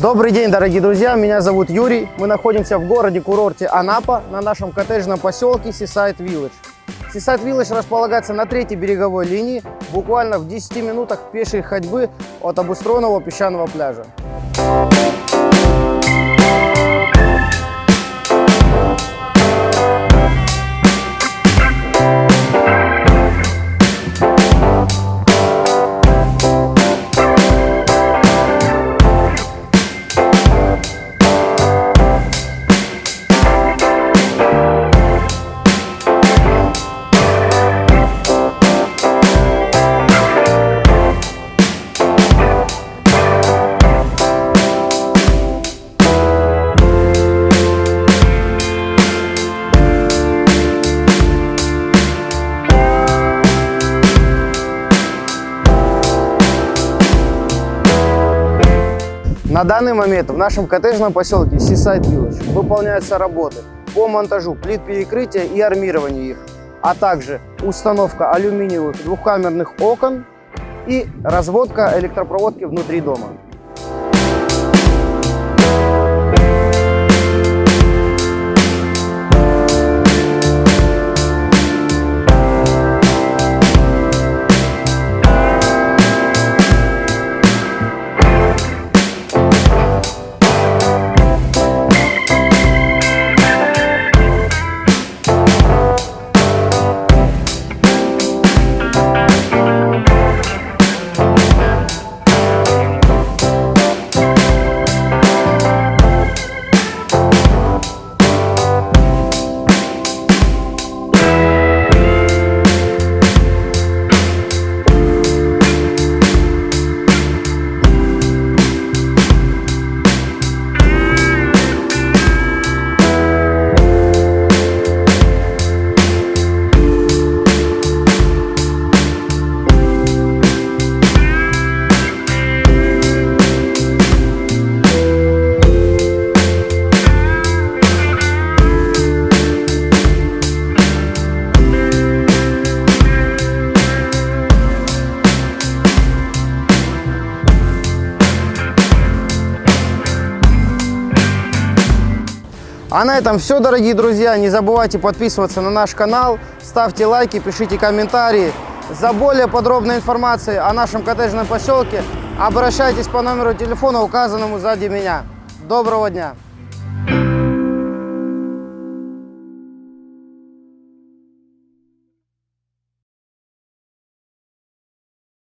Добрый день, дорогие друзья, меня зовут Юрий. Мы находимся в городе-курорте Анапа на нашем коттеджном поселке Seaside Village. Seaside Village располагается на третьей береговой линии, буквально в 10 минутах пешей ходьбы от обустроенного песчаного пляжа. На данный момент в нашем коттеджном поселке Seaside Village выполняются работы по монтажу плит перекрытия и армированию их, а также установка алюминиевых двухкамерных окон и разводка электропроводки внутри дома. А на этом все, дорогие друзья. Не забывайте подписываться на наш канал, ставьте лайки, пишите комментарии. За более подробной информацией о нашем коттеджном поселке обращайтесь по номеру телефона, указанному сзади меня. Доброго дня!